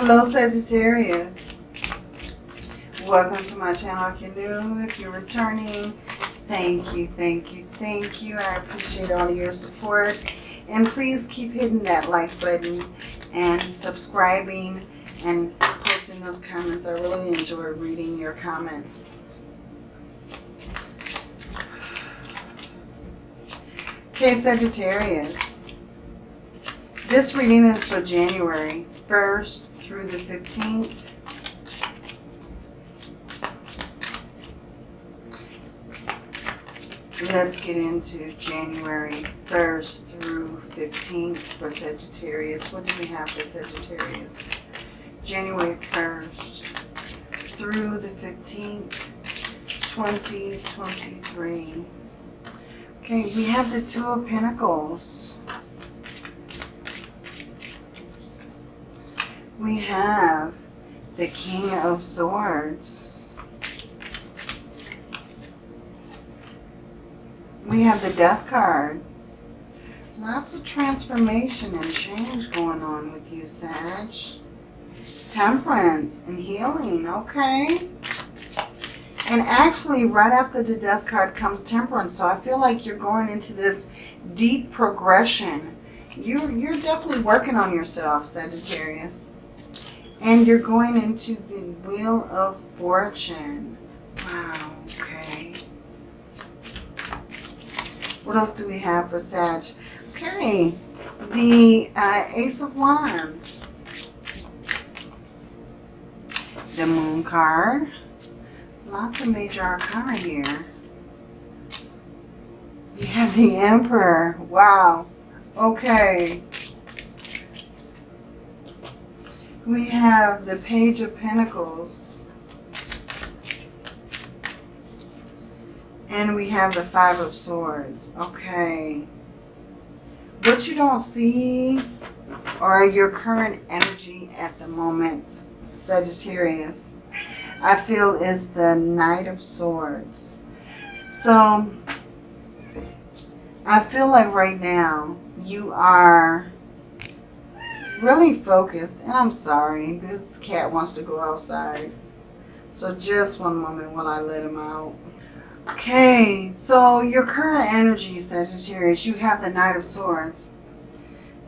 Hello Sagittarius. Welcome to my channel if you're new. If you're returning, thank you, thank you, thank you. I appreciate all of your support. And please keep hitting that like button and subscribing and posting those comments. I really enjoy reading your comments. Okay, Sagittarius. This reading is for January 1st through the 15th. Let's get into January 1st through 15th for Sagittarius. What do we have for Sagittarius? January 1st through the 15th, 2023. Okay, we have the Two of Pentacles. We have the King of Swords. We have the Death card. Lots of transformation and change going on with you, Sag. Temperance and healing, okay. And actually, right after the Death card comes Temperance. So I feel like you're going into this deep progression. You're, you're definitely working on yourself, Sagittarius. And you're going into the Wheel of Fortune. Wow, okay. What else do we have for Sag? Okay, the uh, Ace of Wands. The Moon card. Lots of major arcana here. We have the Emperor. Wow. Okay. We have the Page of Pentacles. And we have the Five of Swords. Okay. What you don't see or your current energy at the moment, Sagittarius, I feel is the Knight of Swords. So, I feel like right now you are really focused. And I'm sorry, this cat wants to go outside. So just one moment while I let him out. Okay, so your current energy, Sagittarius, you have the Knight of Swords.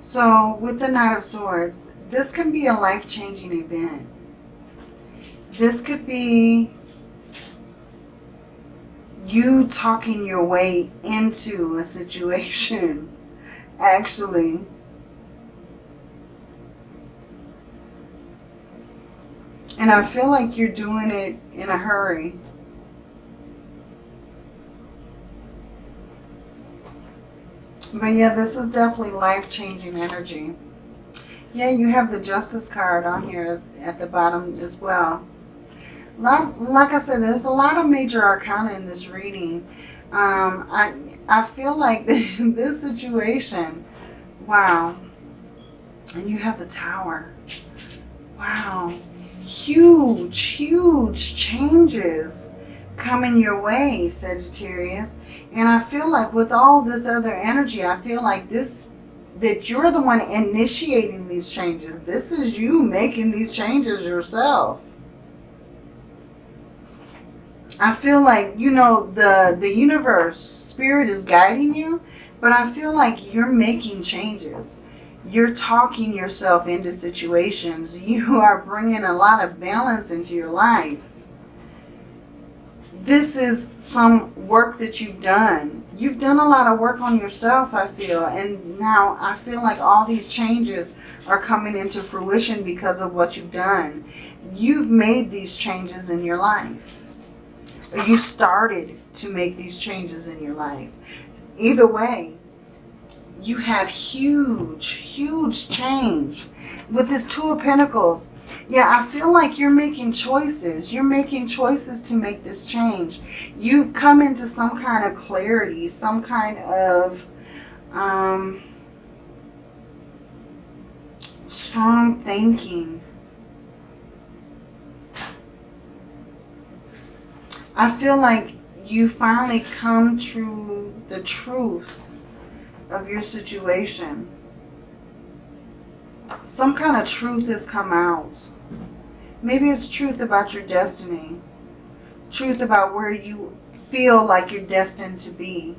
So with the Knight of Swords, this can be a life-changing event. This could be you talking your way into a situation, actually. And I feel like you're doing it in a hurry. But yeah, this is definitely life-changing energy. Yeah, you have the Justice card on here at the bottom as well. Like, like I said, there's a lot of major arcana in this reading. Um, I, I feel like this situation, wow. And you have the Tower. Wow. Huge, huge changes coming your way, Sagittarius. And I feel like with all this other energy, I feel like this, that you're the one initiating these changes. This is you making these changes yourself. I feel like, you know, the, the universe, spirit is guiding you, but I feel like you're making changes. You're talking yourself into situations. You are bringing a lot of balance into your life this is some work that you've done. You've done a lot of work on yourself, I feel. And now I feel like all these changes are coming into fruition because of what you've done. You've made these changes in your life. You started to make these changes in your life. Either way, you have huge, huge change. With this Two of Pentacles, yeah, I feel like you're making choices. You're making choices to make this change. You've come into some kind of clarity, some kind of um, strong thinking. I feel like you finally come to the truth of your situation. some kind of truth has come out. Maybe it's truth about your destiny. Truth about where you feel like you're destined to be.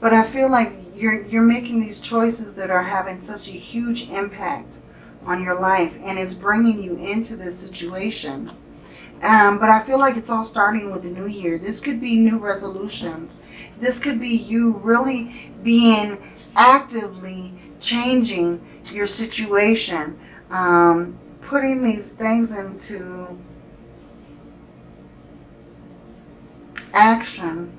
But I feel like you're, you're making these choices that are having such a huge impact on your life. And it's bringing you into this situation. Um, but I feel like it's all starting with the new year. This could be new resolutions. This could be you really being actively changing your situation. Um, putting these things into action.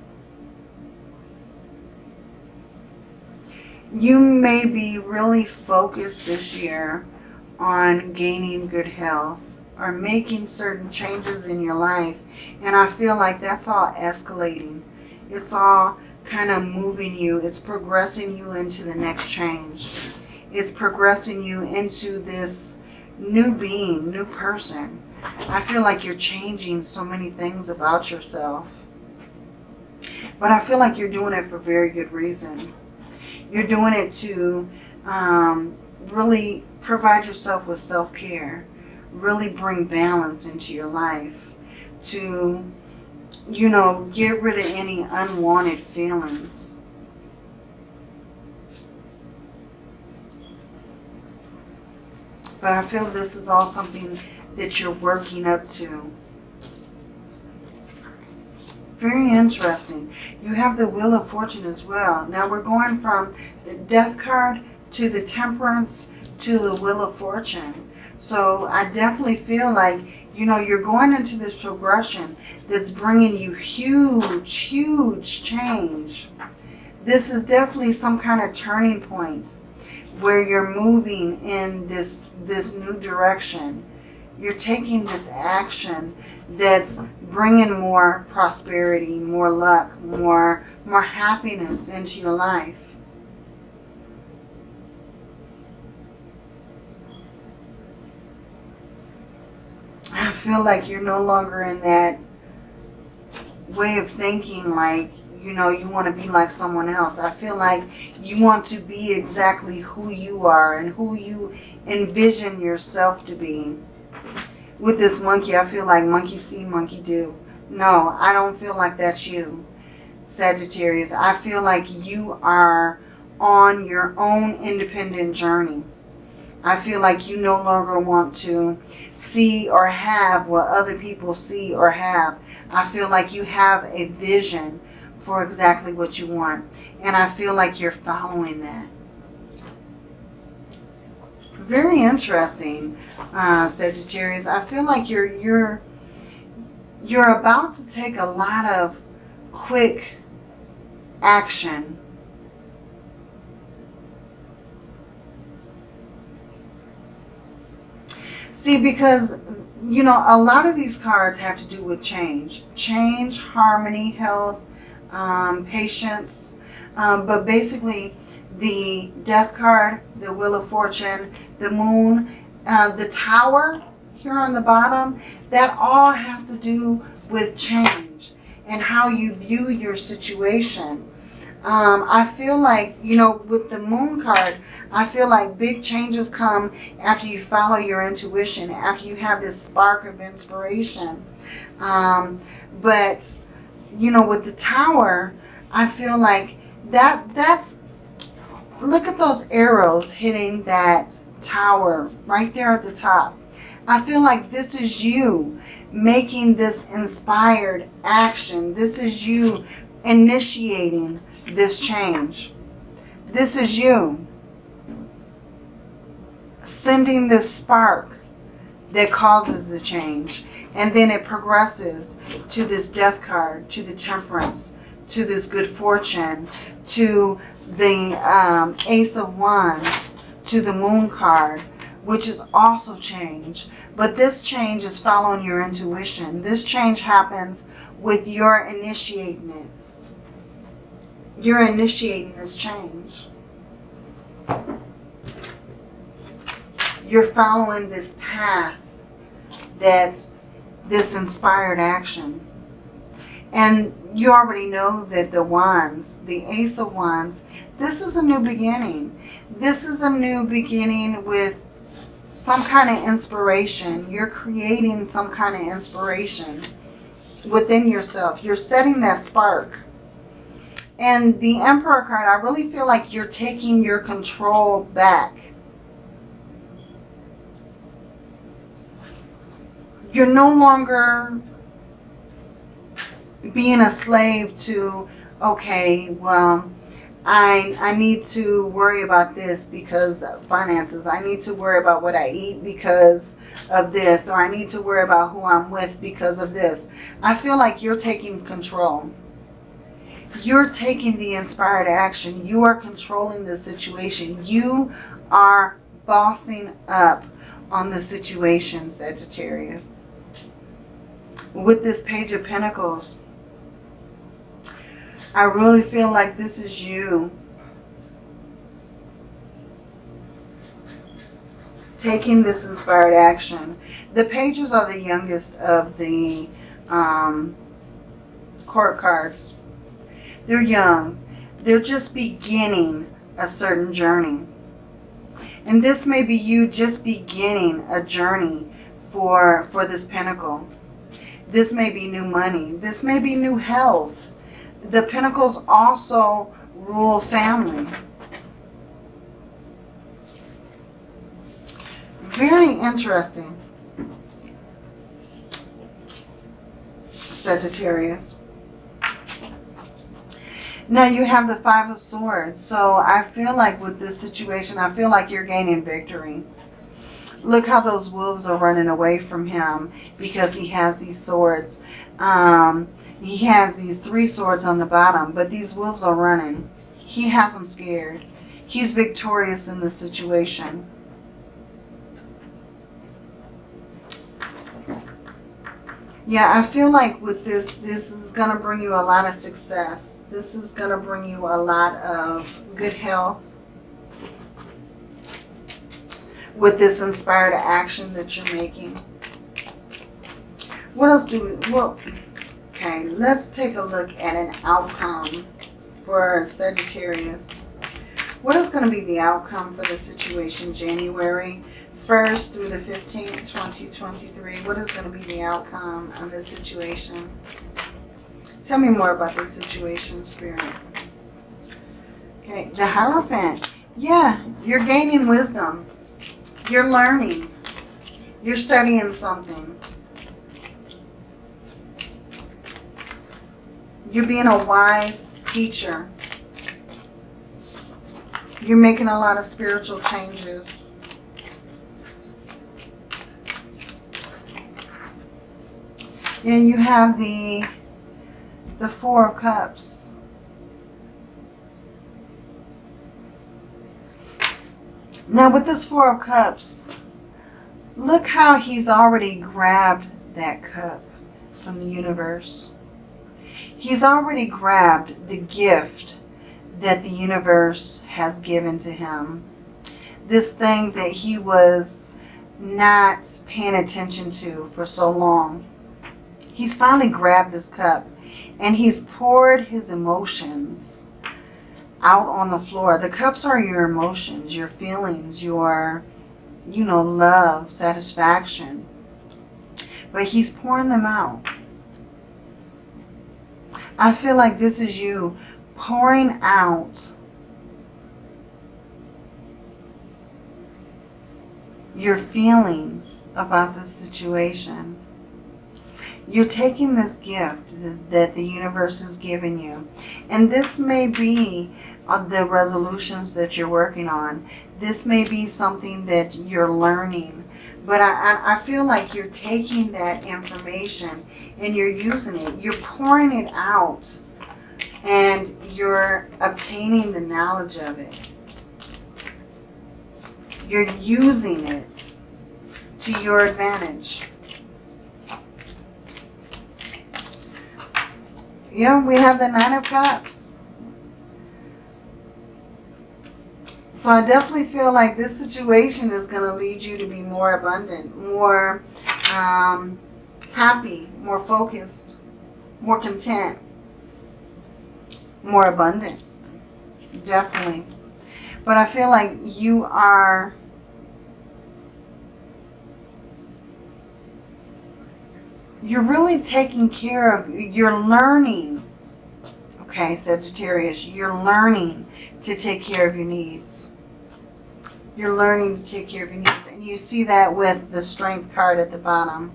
You may be really focused this year on gaining good health or making certain changes in your life. And I feel like that's all escalating. It's all kind of moving you. It's progressing you into the next change. It's progressing you into this new being, new person. I feel like you're changing so many things about yourself. But I feel like you're doing it for very good reason. You're doing it to um, really provide yourself with self-care really bring balance into your life, to, you know, get rid of any unwanted feelings. But I feel this is all something that you're working up to. Very interesting. You have the Wheel of Fortune as well. Now we're going from the Death card to the Temperance to the Wheel of Fortune. So I definitely feel like, you know, you're going into this progression that's bringing you huge, huge change. This is definitely some kind of turning point where you're moving in this, this new direction. You're taking this action that's bringing more prosperity, more luck, more, more happiness into your life. I feel like you're no longer in that way of thinking like, you know, you want to be like someone else. I feel like you want to be exactly who you are and who you envision yourself to be. With this monkey, I feel like monkey see, monkey do. No, I don't feel like that's you, Sagittarius. I feel like you are on your own independent journey. I feel like you no longer want to see or have what other people see or have. I feel like you have a vision for exactly what you want. And I feel like you're following that. Very interesting, uh, Sagittarius. I feel like you're you're you're about to take a lot of quick action See, because, you know, a lot of these cards have to do with change. Change, harmony, health, um, patience. Um, but basically, the death card, the wheel of fortune, the moon, uh, the tower here on the bottom, that all has to do with change and how you view your situation. Um, I feel like, you know, with the moon card, I feel like big changes come after you follow your intuition, after you have this spark of inspiration. Um, but, you know, with the tower, I feel like that that's, look at those arrows hitting that tower right there at the top. I feel like this is you making this inspired action. This is you initiating this change. This is you sending this spark that causes the change. And then it progresses to this death card, to the temperance, to this good fortune, to the um, ace of wands, to the moon card, which is also change. But this change is following your intuition. This change happens with your initiating it you're initiating this change. You're following this path that's this inspired action. And you already know that the wands, the ace of wands, this is a new beginning. This is a new beginning with some kind of inspiration. You're creating some kind of inspiration within yourself. You're setting that spark. And the Emperor card, I really feel like you're taking your control back. You're no longer being a slave to, okay, well, I, I need to worry about this because of finances. I need to worry about what I eat because of this. Or I need to worry about who I'm with because of this. I feel like you're taking control. You're taking the inspired action. You are controlling the situation. You are bossing up on the situation, Sagittarius. With this Page of Pentacles, I really feel like this is you. Taking this inspired action. The pages are the youngest of the um, court cards. They're young. They're just beginning a certain journey. And this may be you just beginning a journey for, for this pentacle. This may be new money. This may be new health the Pentacles also rule family. Very interesting. Sagittarius. Now you have the Five of Swords. So I feel like with this situation, I feel like you're gaining victory. Look how those wolves are running away from him because he has these swords. Um, he has these three swords on the bottom, but these wolves are running. He has them scared. He's victorious in this situation. Yeah, I feel like with this, this is going to bring you a lot of success. This is going to bring you a lot of good health. With this inspired action that you're making. What else do we... Well, Okay, let's take a look at an outcome for Sagittarius. What is going to be the outcome for the situation January 1st through the 15th, 2023? What is going to be the outcome of this situation? Tell me more about this situation, Spirit. Okay, the Hierophant. Yeah, you're gaining wisdom. You're learning. You're studying something. You're being a wise teacher. You're making a lot of spiritual changes. And you have the, the Four of Cups. Now with this Four of Cups, look how he's already grabbed that cup from the universe. He's already grabbed the gift that the universe has given to him. This thing that he was not paying attention to for so long. He's finally grabbed this cup and he's poured his emotions out on the floor. The cups are your emotions, your feelings, your, you know, love, satisfaction. But he's pouring them out. I feel like this is you pouring out your feelings about the situation. You're taking this gift that the universe has given you. And this may be uh, the resolutions that you're working on. This may be something that you're learning but I, I feel like you're taking that information and you're using it. You're pouring it out and you're obtaining the knowledge of it. You're using it to your advantage. Yeah, we have the Nine of Cups. So I definitely feel like this situation is going to lead you to be more abundant, more um, happy, more focused. more content, more abundant. Definitely. But I feel like you are you're really taking care of, you're learning, okay, Sagittarius, you're learning to take care of your needs. You're learning to take care of your needs. And you see that with the Strength card at the bottom.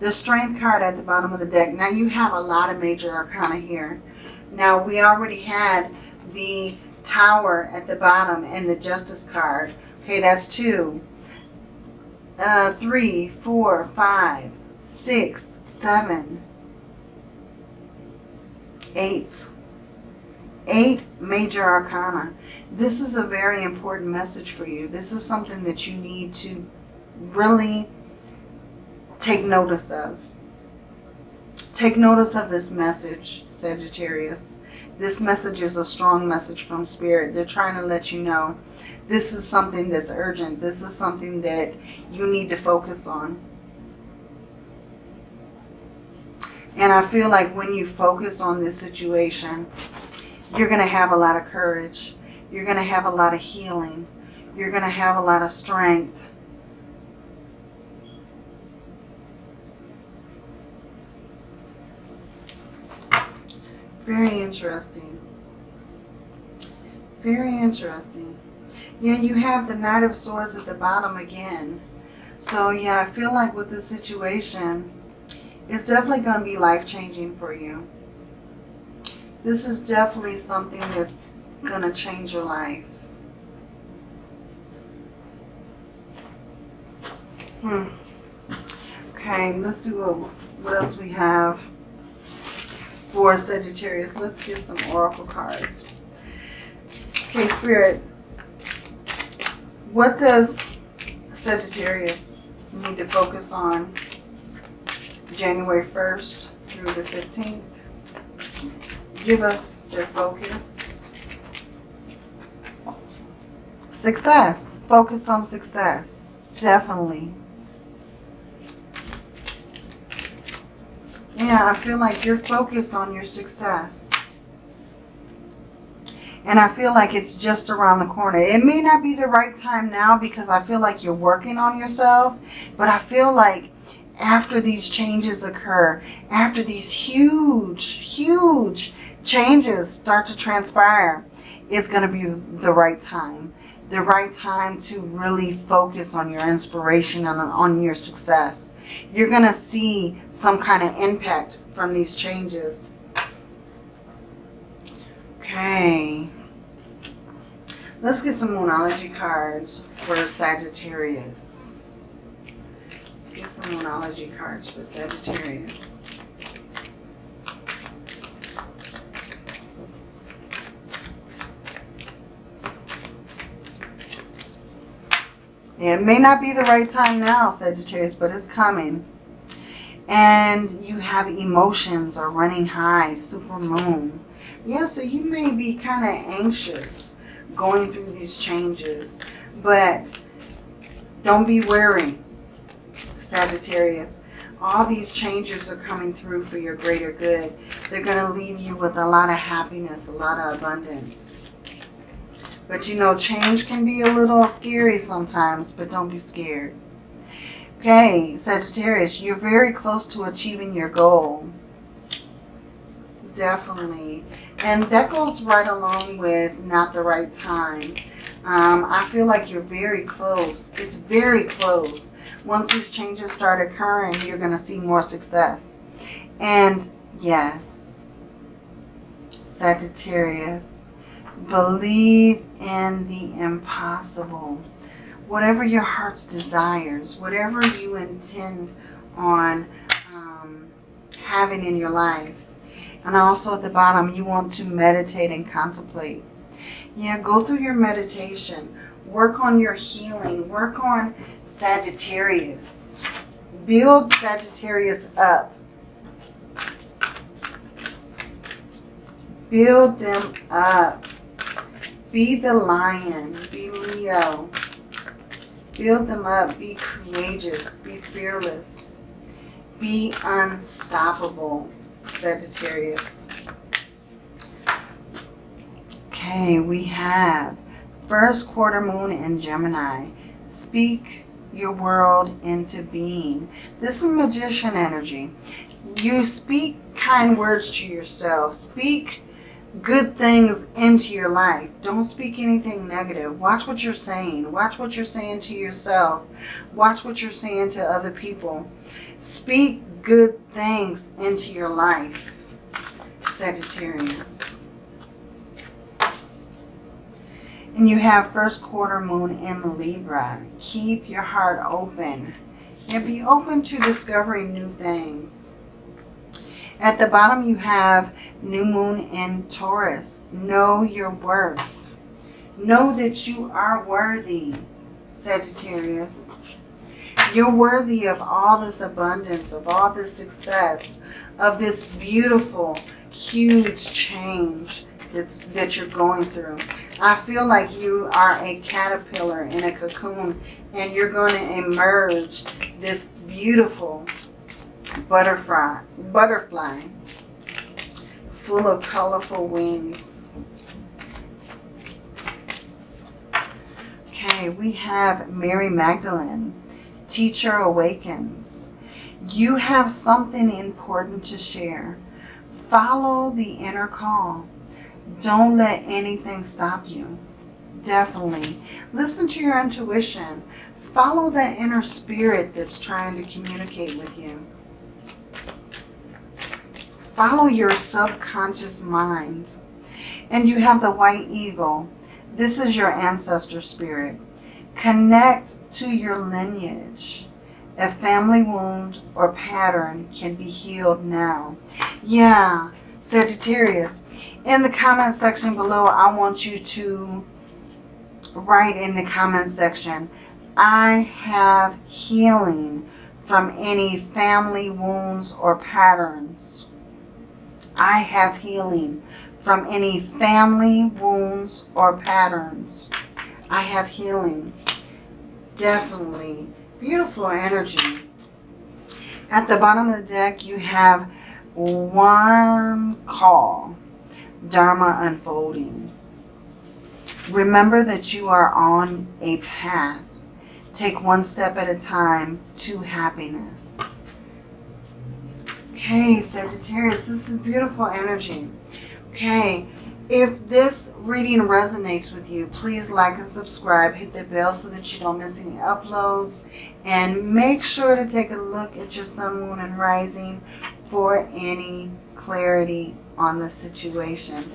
The Strength card at the bottom of the deck. Now you have a lot of major arcana here. Now we already had the Tower at the bottom and the Justice card. Okay, that's two. Uh, three, four, five, six, seven, eight. Eight major arcana. This is a very important message for you. This is something that you need to really take notice of. Take notice of this message, Sagittarius. This message is a strong message from Spirit. They're trying to let you know this is something that's urgent. This is something that you need to focus on. And I feel like when you focus on this situation, you're going to have a lot of courage. You're going to have a lot of healing. You're going to have a lot of strength. Very interesting. Very interesting. Yeah, you have the Knight of Swords at the bottom again. So yeah, I feel like with this situation, it's definitely going to be life-changing for you. This is definitely something that's going to change your life. Hmm. Okay, let's see what, what else we have for Sagittarius. Let's get some oracle cards. Okay, Spirit. What does Sagittarius need to focus on January 1st through the 15th. Give us their focus. Success. Focus on success. Definitely. Yeah, I feel like you're focused on your success. And I feel like it's just around the corner. It may not be the right time now because I feel like you're working on yourself. But I feel like after these changes occur, after these huge, huge changes start to transpire, it's going to be the right time. The right time to really focus on your inspiration and on your success. You're going to see some kind of impact from these changes. Okay. Let's get some Moonology cards for Sagittarius. Let's get some Moonology cards for Sagittarius. It may not be the right time now, Sagittarius, but it's coming. And you have emotions are running high, super moon. Yeah, so you may be kind of anxious going through these changes, but don't be worried. Sagittarius. All these changes are coming through for your greater good. They're going to leave you with a lot of happiness, a lot of abundance. But you know, change can be a little scary sometimes, but don't be scared. Okay, Sagittarius, you're very close to achieving your goal. Definitely. And that goes right along with not the right time. Um, I feel like you're very close. It's very close once these changes start occurring, you're going to see more success. And yes, Sagittarius, believe in the impossible. Whatever your heart's desires, whatever you intend on um, having in your life. And also at the bottom, you want to meditate and contemplate. Yeah, go through your meditation. Work on your healing. Work on Sagittarius. Build Sagittarius up. Build them up. Be the lion. Be Leo. Build them up. Be courageous. Be fearless. Be unstoppable. Sagittarius. Okay, we have first quarter moon in Gemini. Speak your world into being. This is magician energy. You speak kind words to yourself. Speak good things into your life. Don't speak anything negative. Watch what you're saying. Watch what you're saying to yourself. Watch what you're saying to other people. Speak good things into your life, Sagittarius. And you have first quarter moon in Libra. Keep your heart open. And be open to discovering new things. At the bottom you have new moon in Taurus. Know your worth. Know that you are worthy, Sagittarius. You're worthy of all this abundance, of all this success, of this beautiful, huge change that's, that you're going through. I feel like you are a caterpillar in a cocoon and you're going to emerge this beautiful butterfly, butterfly full of colorful wings. Okay, we have Mary Magdalene. Teacher awakens. You have something important to share. Follow the inner call. Don't let anything stop you. Definitely. Listen to your intuition. Follow that inner spirit that's trying to communicate with you. Follow your subconscious mind. And you have the white eagle. This is your ancestor spirit. Connect to your lineage. A family wound or pattern can be healed now. Yeah, Sagittarius. In the comment section below, I want you to write in the comment section, I have healing from any family wounds or patterns. I have healing from any family wounds or patterns. I have healing. Definitely. Beautiful energy. At the bottom of the deck, you have one call. Dharma unfolding. Remember that you are on a path. Take one step at a time to happiness. Okay, Sagittarius, this is beautiful energy. Okay, if this reading resonates with you, please like and subscribe. Hit the bell so that you don't miss any uploads. And make sure to take a look at your sun, moon, and rising for any clarity on the situation.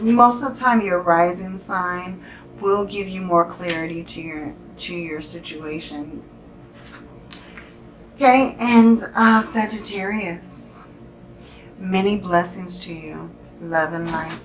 Most of the time, your rising sign will give you more clarity to your to your situation. Okay, and uh, Sagittarius, many blessings to you. Love and light.